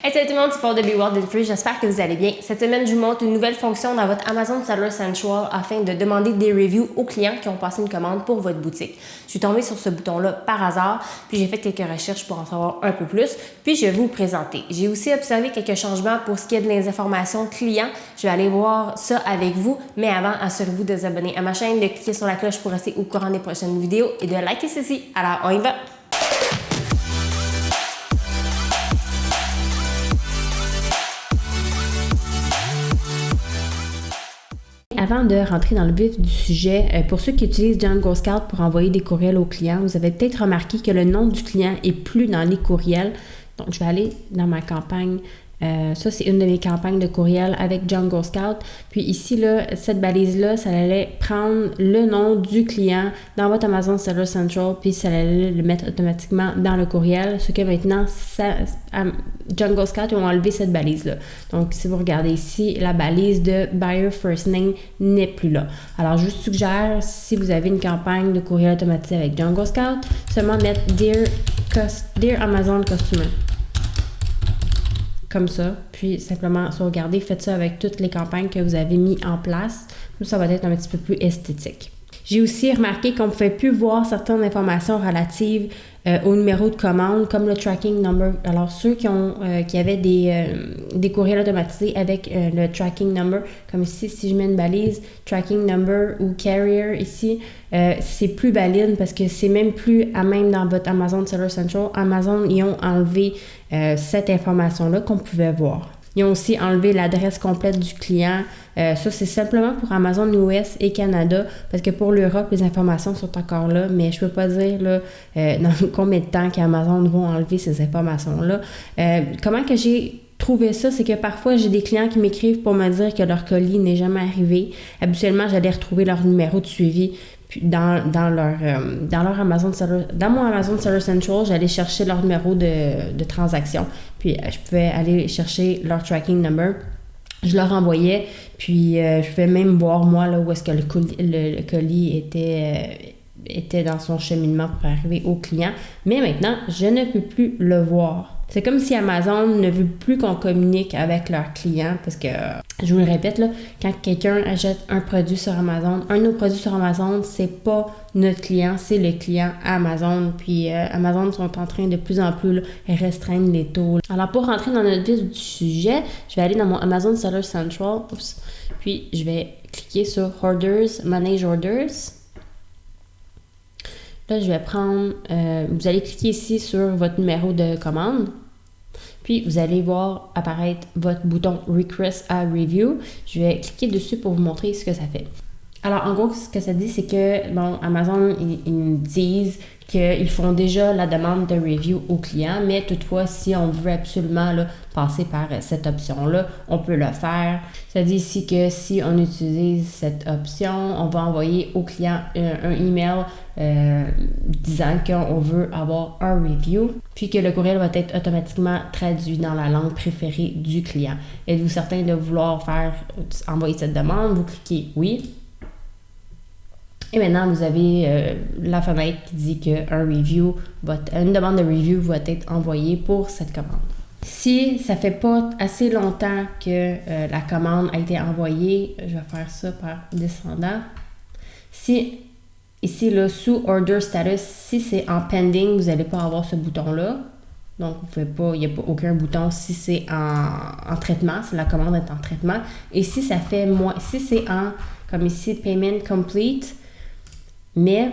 Hey salut tout le monde, c'est Paul de Be World Free, j'espère que vous allez bien. Cette semaine, je vous montre une nouvelle fonction dans votre Amazon Seller Central afin de demander des reviews aux clients qui ont passé une commande pour votre boutique. Je suis tombée sur ce bouton-là par hasard, puis j'ai fait quelques recherches pour en savoir un peu plus, puis je vais vous présenter. J'ai aussi observé quelques changements pour ce qui est de les informations clients. Je vais aller voir ça avec vous, mais avant, assurez-vous de vous abonner à ma chaîne, de cliquer sur la cloche pour rester au courant des prochaines vidéos et de liker ceci. Alors, on y va! Avant de rentrer dans le vif du sujet, euh, pour ceux qui utilisent Django Scout pour envoyer des courriels aux clients, vous avez peut-être remarqué que le nom du client est plus dans les courriels. Donc, je vais aller dans ma campagne euh, ça, c'est une de mes campagnes de courriel avec Jungle Scout. Puis ici, là, cette balise-là, ça allait prendre le nom du client dans votre Amazon Seller Central, puis ça allait le mettre automatiquement dans le courriel. Ce que maintenant, Jungle Scout, ils ont enlevé cette balise-là. Donc, si vous regardez ici, la balise de Buyer First Name n'est plus là. Alors, je vous suggère, si vous avez une campagne de courriel automatisé avec Jungle Scout, seulement mettre Dear, Dear Amazon Customer comme ça, puis simplement sauvegarder. Faites ça avec toutes les campagnes que vous avez mis en place. Ça va être un petit peu plus esthétique. J'ai aussi remarqué qu'on ne pouvait plus voir certaines informations relatives euh, au numéro de commande, comme le tracking number. Alors, ceux qui, ont, euh, qui avaient des, euh, des courriels automatisés avec le tracking number, comme ici, si je mets une balise, tracking number ou carrier ici, c'est plus valide parce que c'est même plus à même dans votre Amazon Seller Central. Amazon, ils ont enlevé cette information-là qu'on pouvait voir. Ils ont aussi enlevé l'adresse complète du client. Euh, ça, c'est simplement pour Amazon US et Canada, parce que pour l'Europe, les informations sont encore là, mais je ne peux pas dire là, euh, dans combien de temps qu'Amazon vont enlever ces informations-là. Euh, comment que j'ai trouvé ça, c'est que parfois j'ai des clients qui m'écrivent pour me dire que leur colis n'est jamais arrivé. Habituellement, j'allais retrouver leur numéro de suivi, dans, dans, leur, euh, dans leur Amazon Seller, dans mon Amazon Seller Central, j'allais chercher leur numéro de, de transaction. Puis euh, je pouvais aller chercher leur tracking number. Je leur envoyais, puis euh, je pouvais même voir moi là, où est-ce que le colis, le, colis était, était dans son cheminement pour arriver au client. Mais maintenant, je ne peux plus le voir. C'est comme si Amazon ne veut plus qu'on communique avec leurs clients parce que, je vous le répète, là, quand quelqu'un achète un produit sur Amazon, un de nos produits sur Amazon, c'est pas notre client, c'est le client Amazon. Puis euh, Amazon sont en train de plus en plus restreindre les taux. Alors pour rentrer dans notre vif du sujet, je vais aller dans mon Amazon Seller Central, puis je vais cliquer sur Orders, Manage Orders. Là, je vais prendre, euh, vous allez cliquer ici sur votre numéro de commande. Puis, vous allez voir apparaître votre bouton Request a Review. Je vais cliquer dessus pour vous montrer ce que ça fait. Alors, en gros, ce que ça dit, c'est que, bon, Amazon, ils, ils disent qu'ils font déjà la demande de review au client, mais toutefois, si on veut absolument passer par cette option-là, on peut le faire. Ça dit ici que si on utilise cette option, on va envoyer au client un, email euh, disant qu'on veut avoir un review, puis que le courriel va être automatiquement traduit dans la langue préférée du client. Êtes-vous certain de vouloir faire envoyer cette demande? Vous cliquez oui. Et maintenant, vous avez euh, la fenêtre qui dit qu'un une demande de review va être envoyée pour cette commande. Si ça fait pas assez longtemps que euh, la commande a été envoyée, je vais faire ça par descendant. Si ici, là, sous Order Status, si c'est en pending, vous n'allez pas avoir ce bouton-là. Donc, vous pouvez pas, il n'y a pas aucun bouton si c'est en, en, traitement, si la commande est en traitement. Et si ça fait moins, si c'est en, comme ici, Payment Complete, mais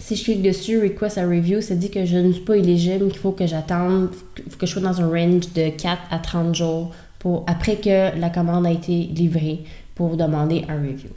si je clique dessus, Request a Review, ça dit que je ne suis pas éligible, qu'il faut que j'attende, que je sois dans un range de 4 à 30 jours pour, après que la commande a été livrée pour demander un review.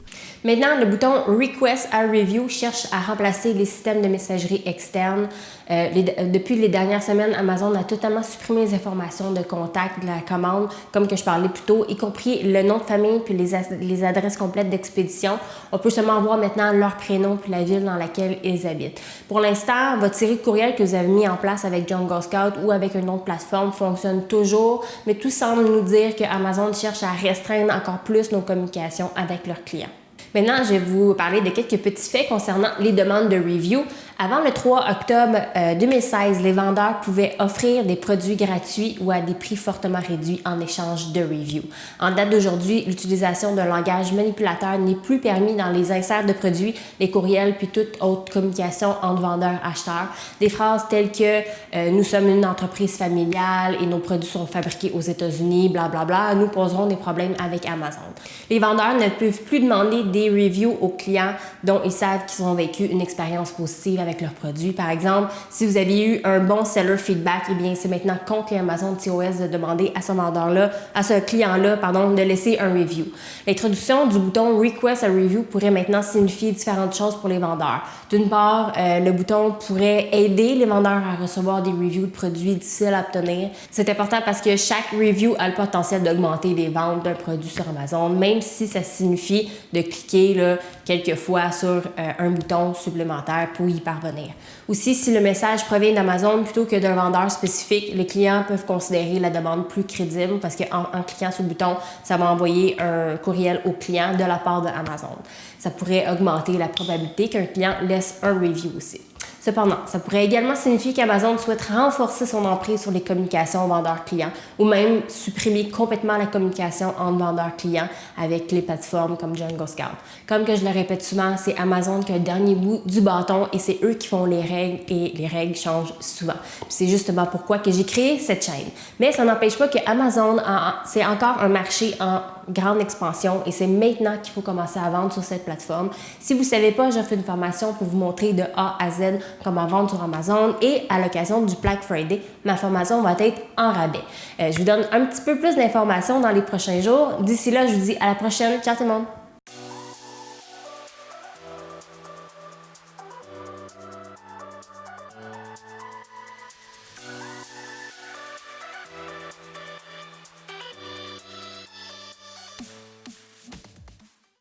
Maintenant, le bouton Request a Review cherche à remplacer les systèmes de messagerie externe. Euh, depuis les dernières semaines, Amazon a totalement supprimé les informations de contact de la commande, comme que je parlais plus tôt, y compris le nom de famille puis les, les adresses complètes d'expédition. On peut seulement voir maintenant leur prénom puis la ville dans laquelle ils habitent. Pour l'instant, votre série de courriels que vous avez mis en place avec Jungle Scout ou avec une autre plateforme fonctionne toujours, mais tout semble nous dire que Amazon cherche à restreindre encore plus nos communications avec leurs clients. Maintenant, je vais vous parler de quelques petits faits concernant les demandes de review. Avant le 3 octobre 2016, euh, les vendeurs pouvaient offrir des produits gratuits ou à des prix fortement réduits en échange de review. En date d'aujourd'hui, l'utilisation d'un langage manipulateur n'est plus permis dans les inserts de produits, les courriels puis toute autre communication entre vendeurs et acheteurs. Des phrases telles que euh, nous sommes une entreprise familiale et nos produits sont fabriqués aux États-Unis, blablabla, nous poserons des problèmes avec Amazon. Les vendeurs ne peuvent plus demander des reviews aux clients dont ils savent qu'ils ont vécu une expérience positive avec leurs produits. Par exemple, si vous aviez eu un bon seller feedback, eh bien, c'est maintenant contre Amazon TOS de demander à ce vendeur-là, à ce client-là, pardon, de laisser un review. L'introduction du bouton Request a Review pourrait maintenant signifier différentes choses pour les vendeurs. D'une part, euh, le bouton pourrait aider les vendeurs à recevoir des reviews de produits difficiles à obtenir. C'est important parce que chaque review a le potentiel d'augmenter les ventes d'un produit sur Amazon, même si ça signifie de cliquer quelques fois sur euh, un bouton supplémentaire pour y parvenir. Aussi, si le message provient d'Amazon plutôt que d'un vendeur spécifique, les clients peuvent considérer la demande plus crédible parce qu'en en cliquant sur le bouton, ça va envoyer un courriel au client de la part d'Amazon. Ça pourrait augmenter la probabilité qu'un client laisse un review aussi. Cependant, ça pourrait également signifier qu'Amazon souhaite renforcer son emprise sur les communications vendeurs-clients ou même supprimer complètement la communication entre vendeurs-clients avec les plateformes comme Jungle Scout. Comme que je le répète souvent, c'est Amazon qui a le dernier bout du bâton et c'est eux qui font les règles et les règles changent souvent. C'est justement pourquoi que j'ai créé cette chaîne. Mais ça n'empêche pas que Amazon, c'est encore un marché en grande expansion et c'est maintenant qu'il faut commencer à vendre sur cette plateforme. Si vous ne savez pas, j'offre une formation pour vous montrer de A à Z comment vendre sur Amazon et à l'occasion du Black Friday, ma formation va être en rabais. Euh, je vous donne un petit peu plus d'informations dans les prochains jours. D'ici là, je vous dis à la prochaine. Ciao tout le monde!